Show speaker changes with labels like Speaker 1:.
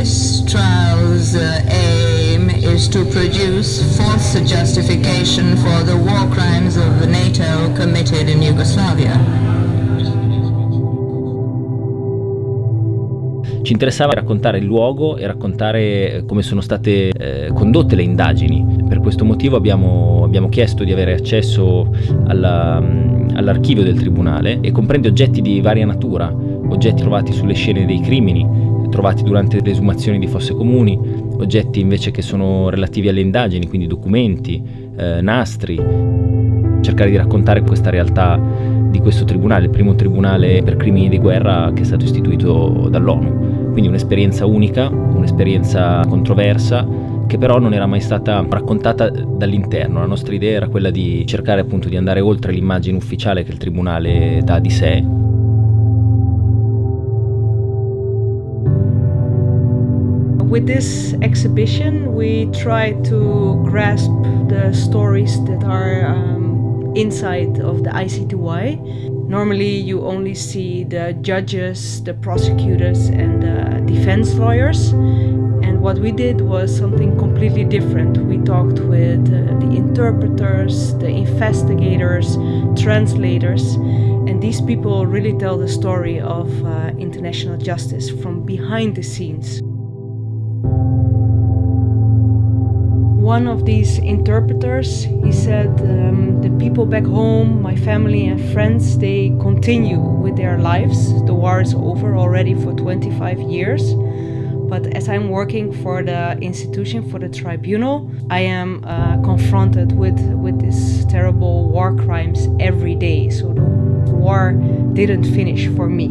Speaker 1: This trial's uh, aim is to produce false justification for the war crimes of NATO committed in Yugoslavia.
Speaker 2: Ci interessava raccontare il luogo e raccontare come sono state eh, condotte le indagini. Per questo motivo abbiamo, abbiamo chiesto di avere accesso alla, all'archivio del Tribunale e comprende oggetti di varia natura, oggetti trovati sulle scene dei crimini, trovati durante le esumazioni di fosse comuni, oggetti invece che sono relativi alle indagini, quindi documenti, eh, nastri. Cercare di raccontare questa realtà di questo tribunale, il primo tribunale per crimini di guerra che è stato istituito dall'ONU. Quindi un'esperienza unica, un'esperienza controversa che però non era mai stata raccontata dall'interno. La nostra idea era quella di cercare appunto di andare oltre l'immagine ufficiale che il tribunale dà di sé.
Speaker 3: With this exhibition we try to grasp the stories that are um, inside of the ICTY Normally you only see the judges, the prosecutors and the defense lawyers. And what we did was something completely different. We talked with uh, the interpreters, the investigators, translators, and these people really tell the story of uh, international justice from behind the scenes. One of these interpreters, he said, um, the people back home, my family and friends, they continue with their lives. The war is over already for 25 years. But as I'm working for the institution, for the tribunal, I am uh, confronted with, with these terrible war crimes every day. So the war didn't finish for me.